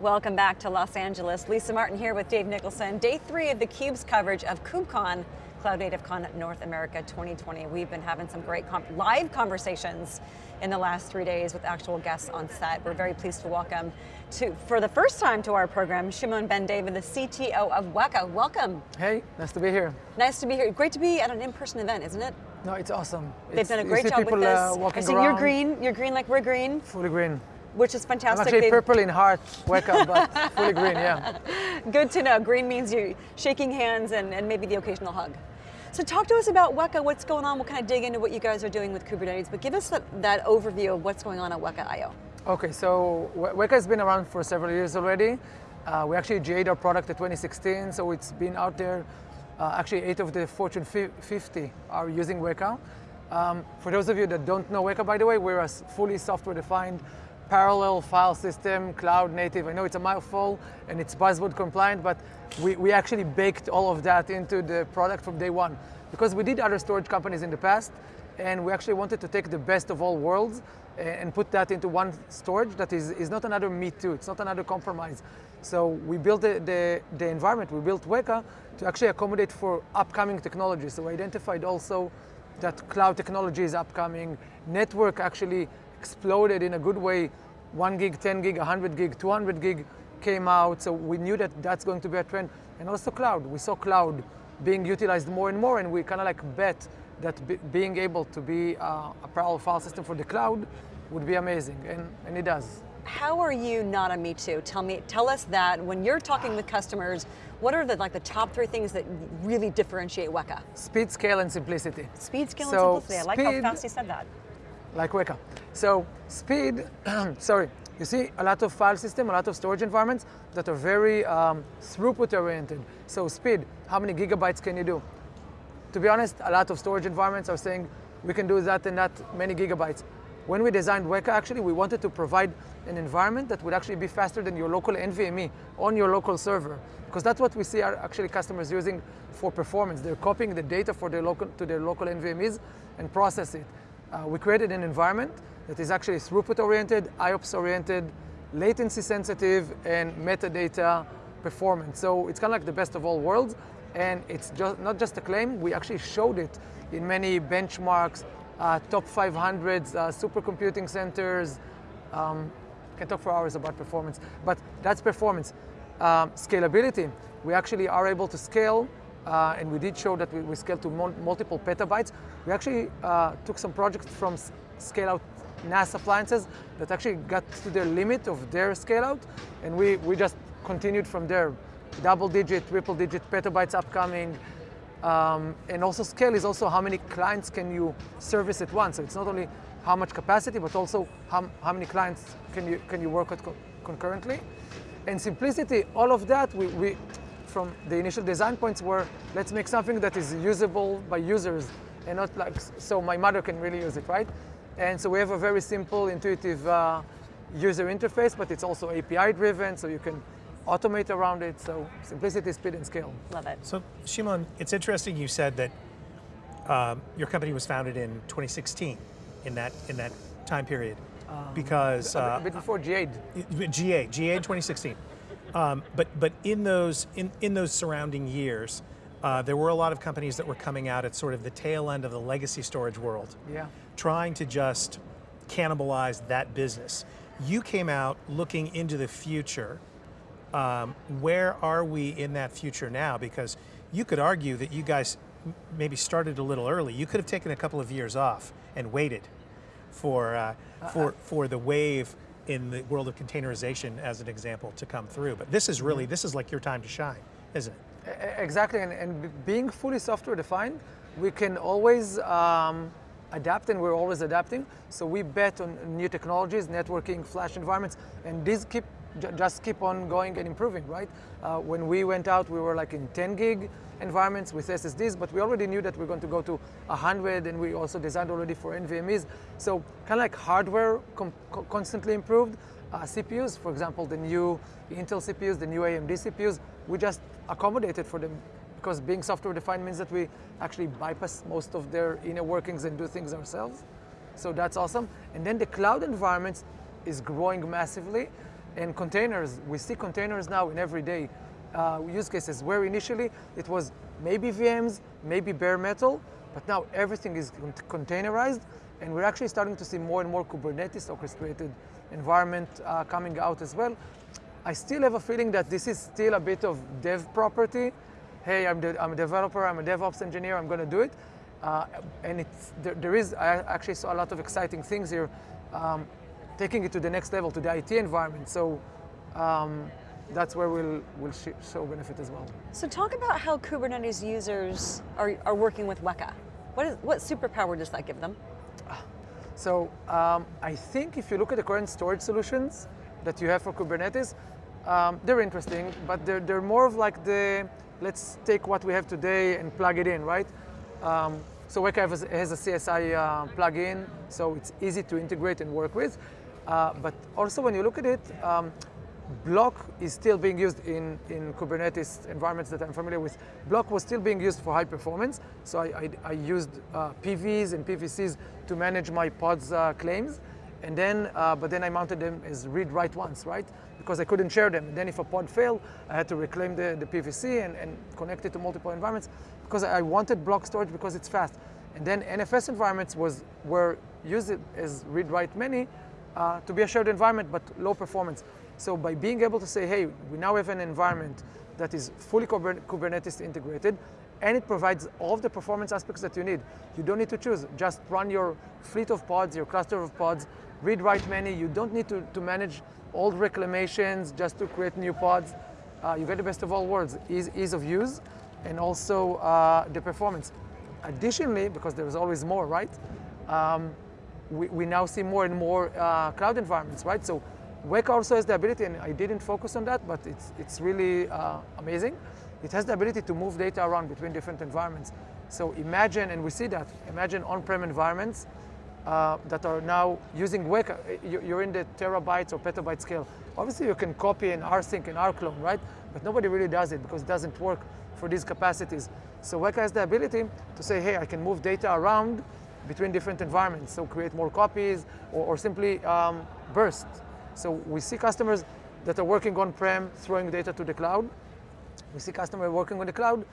Welcome back to Los Angeles. Lisa Martin here with Dave Nicholson. Day three of theCUBE's coverage of KubeCon, Cloud Native Con North America 2020. We've been having some great live conversations in the last three days with actual guests on set. We're very pleased to welcome to, for the first time to our program, Shimon Ben David, the CTO of Weka. Welcome. Hey, nice to be here. Nice to be here. Great to be at an in-person event, isn't it? No, it's awesome. They've it's, done a great job with this. Uh, I see around. you're green, you're green like we're green. Fully green. Which is fantastic. I'm actually purple in heart, Weka, but fully green, yeah. Good to know. Green means you shaking hands and, and maybe the occasional hug. So talk to us about Weka, what's going on. We'll kind of dig into what you guys are doing with Kubernetes, but give us that, that overview of what's going on at Weka IO. Okay, so Weka has been around for several years already. Uh, we actually GA'd our product in 2016, so it's been out there. Uh, actually, eight of the Fortune 50 are using Weka. Um, for those of you that don't know Weka, by the way, we're a fully software-defined parallel file system, cloud native. I know it's a mouthful and it's buzzword compliant, but we, we actually baked all of that into the product from day one. Because we did other storage companies in the past, and we actually wanted to take the best of all worlds and put that into one storage that is, is not another me too, it's not another compromise. So we built the, the, the environment, we built Weka to actually accommodate for upcoming technologies. So we identified also that cloud technology is upcoming, network actually exploded in a good way. One gig, 10 gig, 100 gig, 200 gig came out, so we knew that that's going to be a trend. And also cloud, we saw cloud being utilized more and more, and we kind of like bet that being able to be uh, a parallel file system for the cloud would be amazing, and, and it does. How are you not a Me Too? Tell me, tell us that when you're talking with customers, what are the like the top three things that really differentiate Weka? Speed, scale, and simplicity. Speed, scale, so and simplicity. I like how fast you said that like Weka. So speed, sorry, you see a lot of file system, a lot of storage environments that are very um, throughput oriented. So speed, how many gigabytes can you do? To be honest, a lot of storage environments are saying we can do that and that many gigabytes. When we designed Weka, actually, we wanted to provide an environment that would actually be faster than your local NVMe on your local server. Because that's what we see are actually customers using for performance. They're copying the data for their local, to their local NVMEs and process it. Uh, we created an environment that is actually throughput-oriented, IOPS-oriented, latency-sensitive, and metadata performance. So it's kind of like the best of all worlds, and it's just, not just a claim, we actually showed it in many benchmarks, uh, top 500s, uh, supercomputing centers. Um, can talk for hours about performance, but that's performance. Um, scalability, we actually are able to scale uh, and we did show that we, we scaled to multiple petabytes. We actually uh, took some projects from scale out NAS appliances that actually got to the limit of their scale out, and we, we just continued from there. Double digit, triple digit petabytes upcoming, um, and also scale is also how many clients can you service at once. So it's not only how much capacity, but also how, how many clients can you, can you work with co concurrently. And simplicity, all of that, we, we, from the initial design points were, let's make something that is usable by users and not like, so my mother can really use it, right? And so we have a very simple, intuitive uh, user interface, but it's also API driven, so you can automate around it. So simplicity, speed, and scale. Love it. So Shimon, it's interesting you said that um, your company was founded in 2016, in that in that time period, um, because uh, a bit before GA. GA, GA 2016. Um, but but in those in, in those surrounding years, uh, there were a lot of companies that were coming out at sort of the tail end of the legacy storage world, yeah. trying to just cannibalize that business. You came out looking into the future. Um, where are we in that future now? Because you could argue that you guys maybe started a little early. You could have taken a couple of years off and waited for uh, for uh, for the wave in the world of containerization as an example to come through. But this is really, this is like your time to shine, isn't it? Exactly, and, and being fully software defined, we can always um, adapt and we're always adapting. So we bet on new technologies, networking, flash environments, and these keep just keep on going and improving, right? Uh, when we went out, we were like in 10 gig environments with SSDs, but we already knew that we're going to go to 100, and we also designed already for NVMEs. So kind of like hardware constantly improved. Uh, CPUs, for example, the new Intel CPUs, the new AMD CPUs, we just accommodated for them because being software defined means that we actually bypass most of their inner workings and do things ourselves. So that's awesome. And then the cloud environments is growing massively. And containers, we see containers now in everyday uh, use cases where initially it was maybe VMs, maybe bare metal, but now everything is containerized and we're actually starting to see more and more Kubernetes orchestrated environment uh, coming out as well. I still have a feeling that this is still a bit of dev property. Hey, I'm, the, I'm a developer, I'm a DevOps engineer, I'm going to do it. Uh, and it's, there, there is, I actually saw a lot of exciting things here, um, taking it to the next level, to the IT environment. So um, that's where we'll, we'll show benefit as well. So talk about how Kubernetes users are, are working with Weka. What, is, what superpower does that give them? So um, I think if you look at the current storage solutions that you have for Kubernetes, um, they're interesting, but they're, they're more of like the, let's take what we have today and plug it in, right? Um, so Weka has, has a CSI uh, plugin, so it's easy to integrate and work with. Uh, but also when you look at it, um, Block is still being used in, in Kubernetes environments that I'm familiar with. Block was still being used for high performance, so I, I, I used uh, PVs and PVCs to manage my pods uh, claims. And then, uh, but then I mounted them as read-write once, right? Because I couldn't share them. And then if a pod failed, I had to reclaim the, the PVC and, and connect it to multiple environments because I wanted block storage because it's fast. And then NFS environments was were used as read-write many uh, to be a shared environment, but low performance. So by being able to say, hey, we now have an environment that is fully Kubernetes integrated, and it provides all of the performance aspects that you need. You don't need to choose. Just run your fleet of pods, your cluster of pods, read, write many. You don't need to, to manage old reclamations just to create new pods. Uh, you get the best of all worlds, ease, ease of use, and also uh, the performance. Additionally, because there's always more, right? Um, we, we now see more and more uh, cloud environments, right? So Weka also has the ability, and I didn't focus on that, but it's, it's really uh, amazing. It has the ability to move data around between different environments. So imagine, and we see that, imagine on-prem environments uh, that are now using Weka. You're in the terabytes or petabyte scale. Obviously, you can copy an rsync and rclone, right? But nobody really does it because it doesn't work for these capacities. So Weka has the ability to say, hey, I can move data around between different environments. So create more copies or, or simply um, burst. So we see customers that are working on-prem, throwing data to the cloud. We see customers working on the cloud,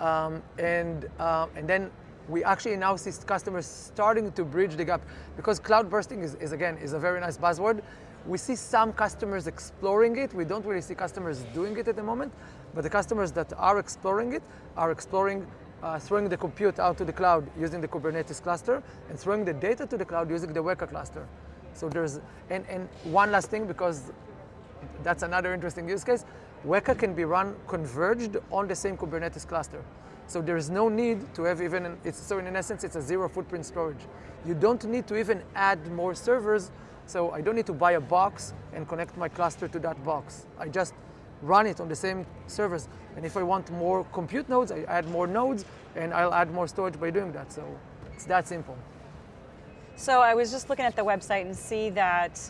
um, and, uh, and then we actually now see customers starting to bridge the gap because cloud bursting is, is, again, is a very nice buzzword. We see some customers exploring it. We don't really see customers doing it at the moment, but the customers that are exploring it are exploring uh, throwing the compute out to the cloud using the Kubernetes cluster and throwing the data to the cloud using the Weka cluster. So there's, and, and one last thing, because that's another interesting use case, Weka can be run converged on the same Kubernetes cluster. So there is no need to have even, an, it's, so in essence, it's a zero footprint storage. You don't need to even add more servers, so I don't need to buy a box and connect my cluster to that box. I just run it on the same servers. And if I want more compute nodes, I add more nodes, and I'll add more storage by doing that. So it's that simple. So I was just looking at the website and see that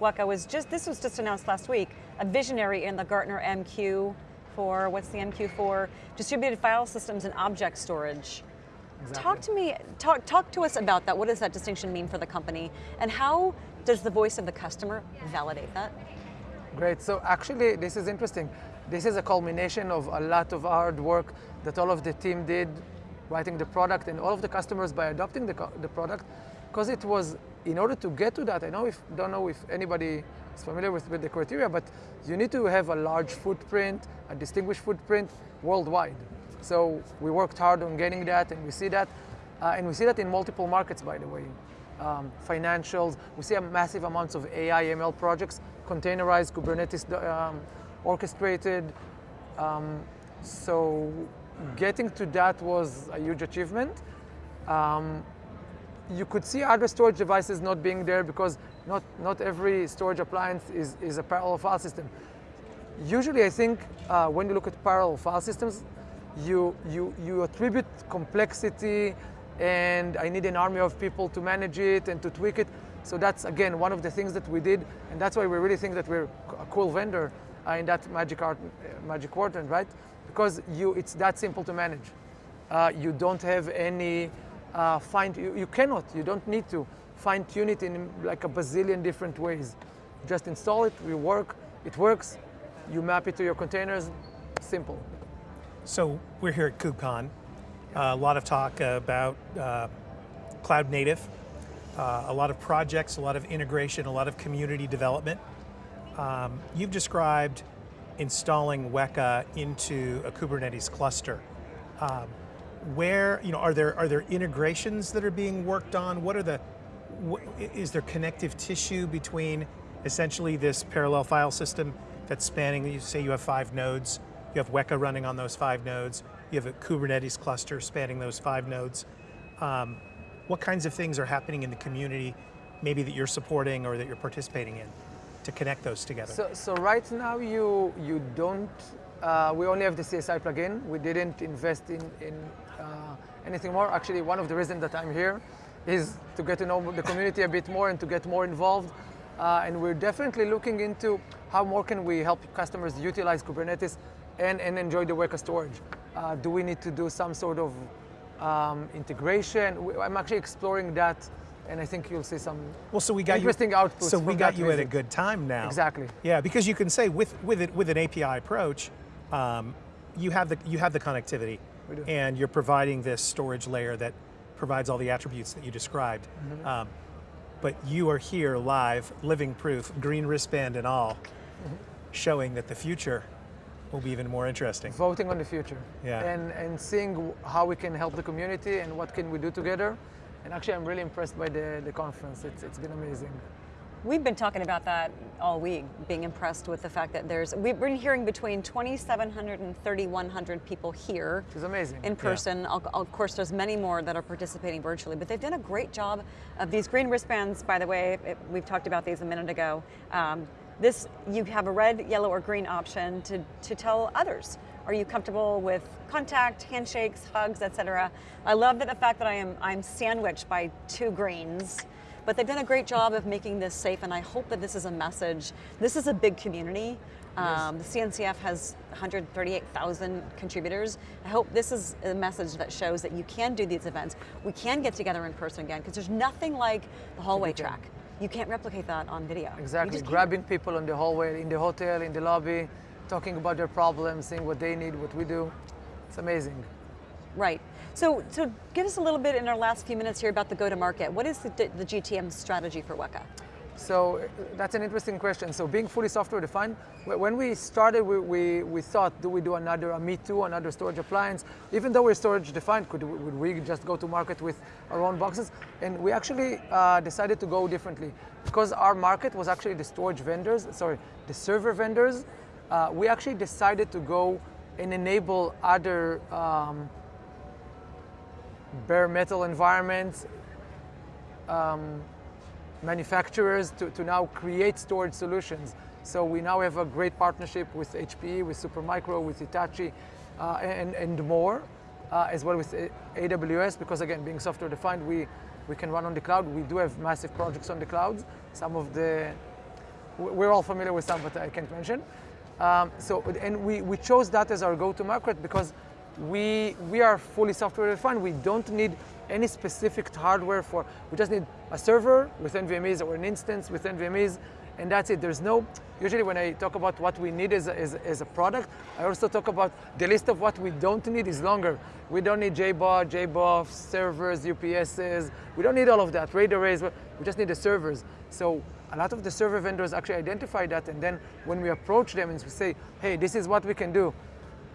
Weka was just, this was just announced last week, a visionary in the Gartner MQ for, what's the MQ for? Distributed file systems and object storage. Exactly. Talk to me, talk, talk to us about that. What does that distinction mean for the company? And how does the voice of the customer validate that? Great, so actually this is interesting. This is a culmination of a lot of hard work that all of the team did writing the product and all of the customers by adopting the, the product because it was, in order to get to that, I know if, don't know if anybody is familiar with, with the criteria, but you need to have a large footprint, a distinguished footprint worldwide. So we worked hard on getting that, and we see that. Uh, and we see that in multiple markets, by the way. Um, financials, we see a massive amounts of AI, ML projects, containerized, Kubernetes um, orchestrated. Um, so getting to that was a huge achievement. Um, you could see other storage devices not being there because not, not every storage appliance is, is a parallel file system. Usually I think uh, when you look at parallel file systems, you, you, you attribute complexity and I need an army of people to manage it and to tweak it. So that's again one of the things that we did, and that's why we really think that we're a cool vendor uh, in that magic art, uh, magic quadrant, right? Because you, it's that simple to manage. Uh, you don't have any uh, find, you, you cannot, you don't need to fine tune it in like a bazillion different ways. Just install it, we work, it works. You map it to your containers, simple. So we're here at KubeCon. Uh, a lot of talk about uh, cloud native, uh, a lot of projects, a lot of integration, a lot of community development. Um, you've described installing Weka into a Kubernetes cluster. Um, where, you know, are there, are there integrations that are being worked on? What are the, wh is there connective tissue between essentially this parallel file system that's spanning, you say you have five nodes, you have Weka running on those five nodes, you have a Kubernetes cluster spanning those five nodes. Um, what kinds of things are happening in the community, maybe that you're supporting or that you're participating in to connect those together? So, so right now you, you don't, uh, we only have the CSI plugin. We didn't invest in, in uh, anything more. Actually, one of the reasons that I'm here is to get to know the community a bit more and to get more involved. Uh, and we're definitely looking into how more can we help customers utilize Kubernetes and, and enjoy the Weka storage. Uh, do we need to do some sort of um, integration? I'm actually exploring that and I think you'll see some well, so we got interesting you, outputs. So we got you visit. at a good time now. Exactly. Yeah, because you can say with with it with an API approach, um, you have the you have the connectivity, and you're providing this storage layer that provides all the attributes that you described. Mm -hmm. um, but you are here live, living proof, green wristband and all, mm -hmm. showing that the future will be even more interesting. Voting on the future. Yeah. And, and seeing how we can help the community and what can we do together. And actually, I'm really impressed by the, the conference. It's, it's been amazing. We've been talking about that all week, being impressed with the fact that there's, we've been hearing between 2,700 and 3,100 people here. Which is amazing. In person. Yeah. Of course, there's many more that are participating virtually, but they've done a great job of these green wristbands, by the way, it, we've talked about these a minute ago. Um, this, you have a red, yellow, or green option to, to tell others are you comfortable with contact, handshakes, hugs, etc.? I love that the fact that I am I'm sandwiched by two greens, but they've done a great job of making this safe, and I hope that this is a message. This is a big community. Um, the CNCF has 138,000 contributors. I hope this is a message that shows that you can do these events. We can get together in person again, because there's nothing like the hallway track. You can't replicate that on video. Exactly, grabbing people in the hallway, in the hotel, in the lobby, talking about their problems, seeing what they need, what we do. It's amazing. Right. So, so give us a little bit in our last few minutes here about the go-to-market. What is the, the GTM strategy for Weka? So that's an interesting question. So being fully software defined, when we started, we, we, we thought, do we do another a Me Too, another storage appliance? Even though we're storage defined, could we, would we just go to market with our own boxes? And we actually uh, decided to go differently because our market was actually the storage vendors, sorry, the server vendors, uh, we actually decided to go and enable other um, bare metal environments, um, manufacturers to, to now create storage solutions. So we now have a great partnership with HPE, with Supermicro, with Hitachi, uh, and, and more, uh, as well with AWS, because again, being software defined, we, we can run on the cloud. We do have massive projects on the clouds. Some of the, we're all familiar with some, but I can't mention. Um, so, and we, we chose that as our go-to market because we, we are fully software defined. We don't need any specific hardware for, we just need a server with NVMEs or an instance with NVMEs, and that's it. There's no, usually when I talk about what we need as a, as, as a product, I also talk about the list of what we don't need is longer. We don't need JBOD, JBOF, servers, UPSs. We don't need all of that, RAID arrays. We just need the servers. So a lot of the server vendors actually identify that, and then when we approach them and we say, hey, this is what we can do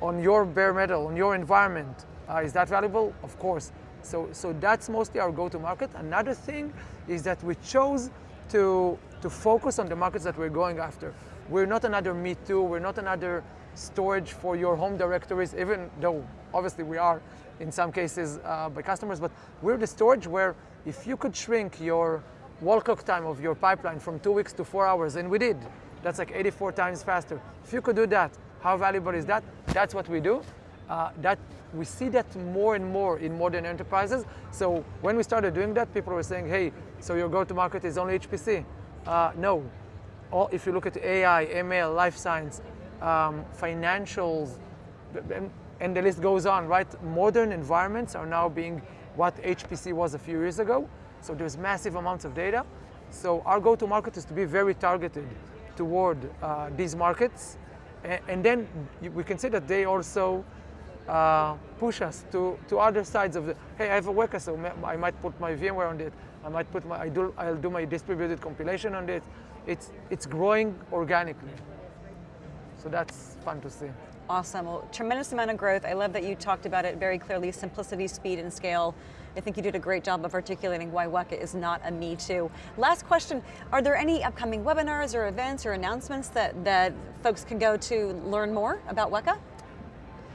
on your bare metal, on your environment, uh, is that valuable? Of course. So, so that's mostly our go-to-market. Another thing is that we chose to, to focus on the markets that we're going after. We're not another Me Too, we're not another storage for your home directories, even though obviously we are in some cases uh, by customers, but we're the storage where if you could shrink your wall clock time of your pipeline from two weeks to four hours, and we did. That's like 84 times faster. If you could do that, how valuable is that? That's what we do. Uh, that we see that more and more in modern enterprises. So when we started doing that, people were saying, "Hey, so your go-to-market is only HPC?" Uh, no. All, if you look at AI, ML, life science, um, financials, and, the list goes on, right? Modern environments are now being what HPC was a few years ago. So there's massive amounts of data. So our go-to-market is to be very targeted toward uh, these markets. And, then we can say that they also uh, push us to, to other sides of the, hey, I have a Weka, so I might put my VMware on it. I might put my, I do, I'll do my distributed compilation on it. It's, it's growing organically. So that's fun to see. Awesome. Well, tremendous amount of growth. I love that you talked about it very clearly simplicity, speed, and scale. I think you did a great job of articulating why Weka is not a me too. Last question Are there any upcoming webinars or events or announcements that, that folks can go to learn more about Weka?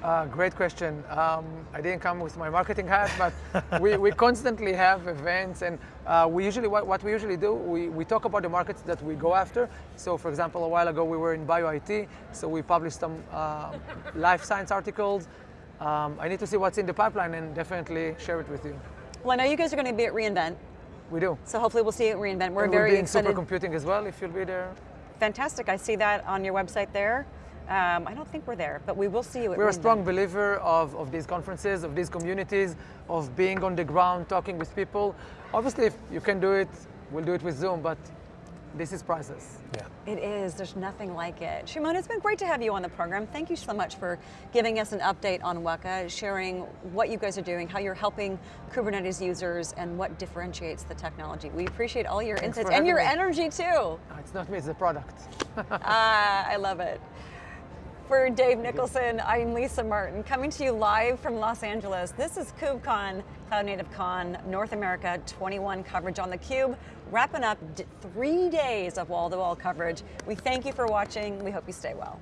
Uh, great question. Um, I didn't come with my marketing hat, but we, we constantly have events, and uh, we usually what, what we usually do we, we talk about the markets that we go after. So, for example, a while ago we were in bio IT, so we published some uh, life science articles. Um, I need to see what's in the pipeline and definitely share it with you. Well, I know you guys are going to be at reInvent, We do. so hopefully we'll see you at reInvent. We're and very we'll be in excited. supercomputing as well if you'll be there. Fantastic. I see that on your website there. Um, I don't think we're there, but we will see you at We're a strong believer of, of these conferences, of these communities, of being on the ground, talking with people. Obviously, if you can do it, we'll do it with Zoom, but this is priceless. Yeah. It is. There's nothing like it. Shimon, it's been great to have you on the program. Thank you so much for giving us an update on Weka, sharing what you guys are doing, how you're helping Kubernetes users, and what differentiates the technology. We appreciate all your Thanks insights and your me. energy too. Uh, It's not me, it's the product. Ah, I love it. For Dave Nicholson, I'm Lisa Martin, coming to you live from Los Angeles. This is KubeCon, Cloud Native Con, North America 21 coverage on theCUBE, wrapping up three days of wall-to-wall coverage. We thank you for watching. We hope you stay well.